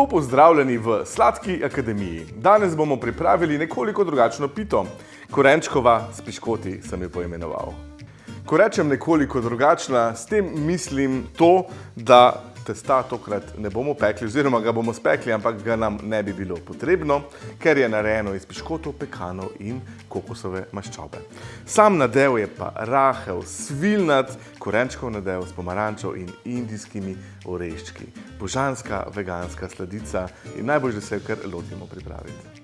Lepo pozdravljeni v Sladki akademiji. Danes bomo pripravili nekoliko drugačno pito. Korenčkova s piškoti sem jo poimenoval. Ko rečem nekoliko drugačna, s tem mislim to, da testa tokrat ne bomo pekli oziroma ga bomo spekli, ampak ga nam ne bi bilo potrebno, ker je narejeno iz piškotov, pekanov in kokosove maščobe. Sam nadev je pa rahel, svilnat, korenčkov nadev s pomarančo in indijskimi oreščki. Božanska veganska sladica in najbolj, da se jo kar lotimo pripraviti.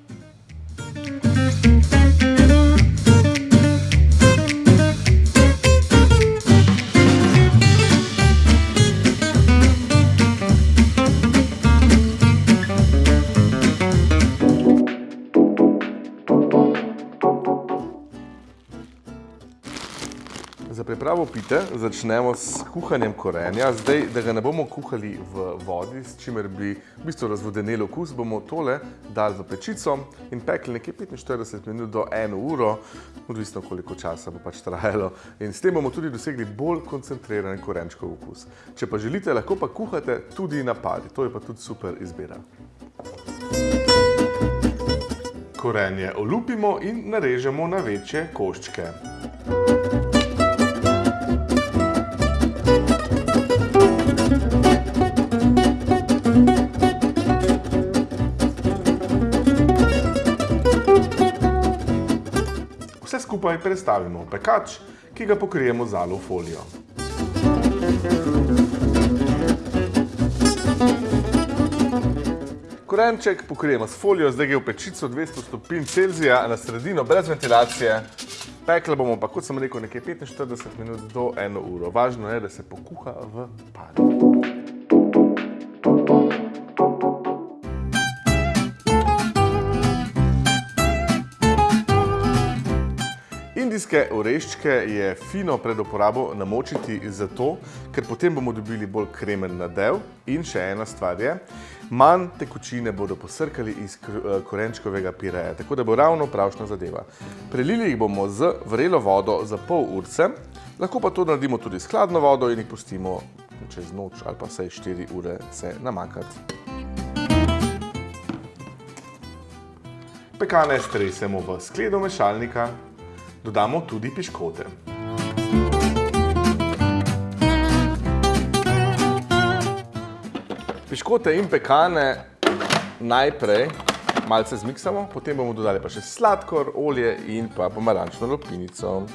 Za pripravo pite začnemo s kuhanjem korenja. Zdaj, da ga ne bomo kuhali v vodi, s čimer bi v bistvu razvodeneli okus, bomo tole dali v pečico in pekli nekje 45 minut do eno uro, odvisno koliko časa bo pač trajalo. In s tem bomo tudi dosegli bolj koncentriran korenčkov okus. Če pa želite, lahko pa kuhate tudi na pari. To je pa tudi super izbira. Korenje olupimo in narežemo na večje koščke. Skupaj prestavimo v pekač, ki ga pokrijemo z alu folijo. Korenček pokrijemo s folijo, zdaj gre v pečico 200 stopinj Celzija na sredino, brez ventilacije. Pekli bomo pa, kot sem rekel, nekje 45 minut do eno uro. Važno je, da se pokuha v pari. Indijske oreščke je fino pred uporabo namočiti zato, ker potem bomo dobili bolj kremen nadev in še ena stvar je, manj tekočine bodo posrkali iz korenčkovega pireja, tako da bo ravno pravšna zadeva. Prelili jih bomo z vrelo vodo za pol urce, lahko pa to naredimo tudi s hladno vodo in jih pustimo čez noč ali pa vsaj štiri ure se namakati. Pekane stresemo v skledo mešalnika, dodamo tudi piškote. Piškote in pekane najprej malce zmiksamo, potem bomo dodali pa še sladkor, olje in pa pomarančno lupinico.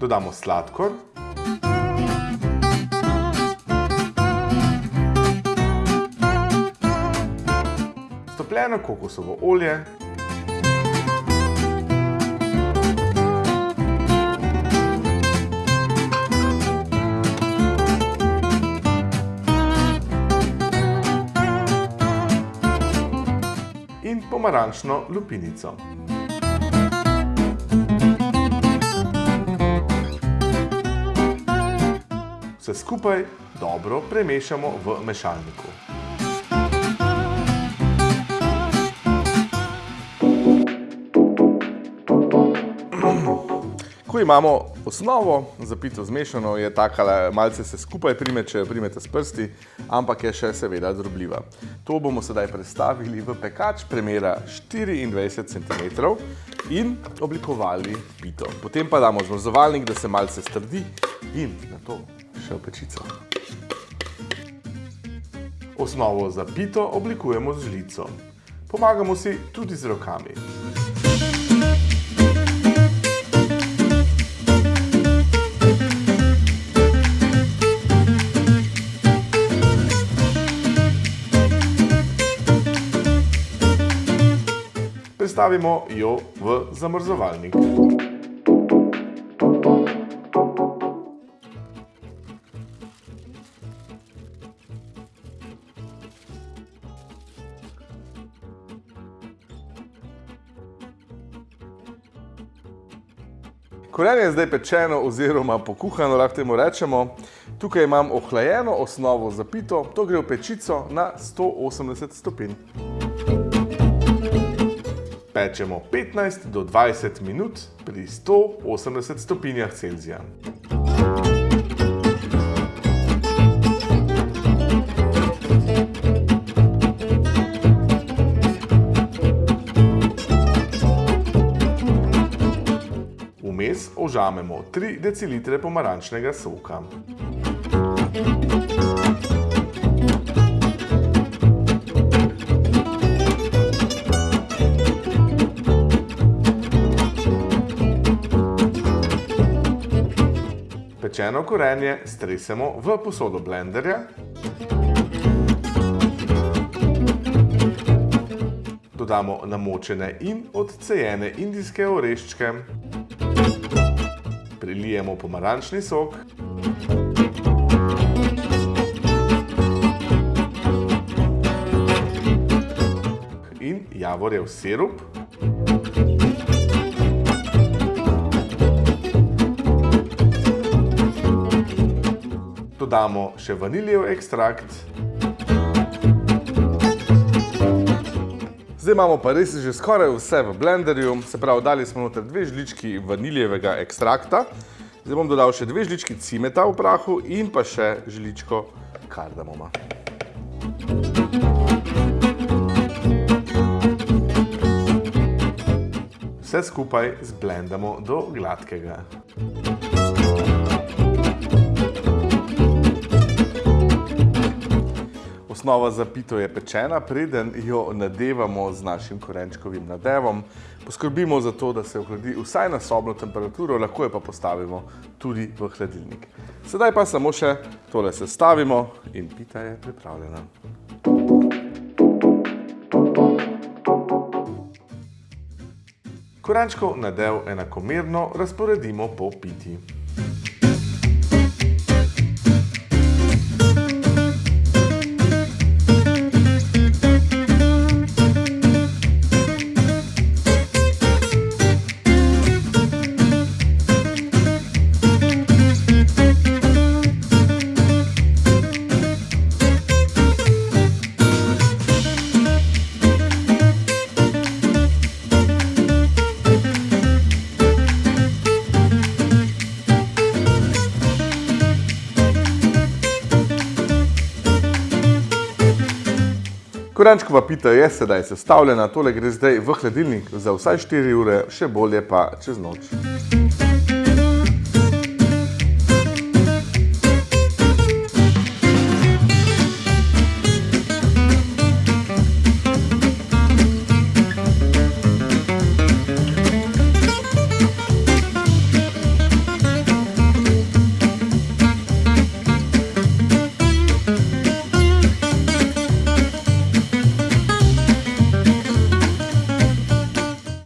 Dodamo sladkor. Stopljeno kokosovo olje. In pomarančno lupinico. Vse skupaj dobro premešamo v mešalniku. Ko imamo osnovo za pito zmešano, je takale, malce se skupaj prime, če jo primete s prsti, ampak je še seveda drobljiva. To bomo sedaj prestavili v pekač premera 24 centimetrov in oblikovali pito. Potem pa damo zmrzovalnik, da se malce strdi in nato še v pečico. Osnovo za pito oblikujemo z žlico. Pomagamo si tudi z rokami. Prestavimo jo v zamrzovalnik. Korenje je zdaj pečeno oziroma pokuhano, lahko temu rečemo. Tukaj imam ohlajeno osnovo za pito, to gre v pečico na 180 stopinj. Pečemo 15 do 20 minut pri 180 stopinjah Celzija. Vmes ožamemo 3 decilitre pomarančnega soka. Pečeno korenje stresemo v posodo blenderja. Dodamo namočene in odcejene indijske oreščke. Prilijemo pomarančni sok. In javorjev sirup. Dodamo še vaniljev ekstrakt. Zdaj imamo pa res že skoraj vse v blenderju, se pravi, dali smo noter dve žlički vaniljevega ekstrakta. Zdaj bom dodal še dve žlički cimeta v prahu in pa še žličko kardamoma. Vse skupaj zblendamo do gladkega. Osnova za pito je pečena, preden jo nadevamo z našim korenčkovim nadevom. Poskrbimo za to, da se ohladi vsaj na sobno temperaturo, lahko jo pa postavimo tudi v hladilnik. Sedaj pa samo še tole sestavimo in pita je pripravljena. Korenčkov nadev enakomerno razporedimo po piti. Korenčkova pita je sedaj sestavljena, tole gre zdaj v hladilnik za vsaj 4 ure, še bolje pa čez noč.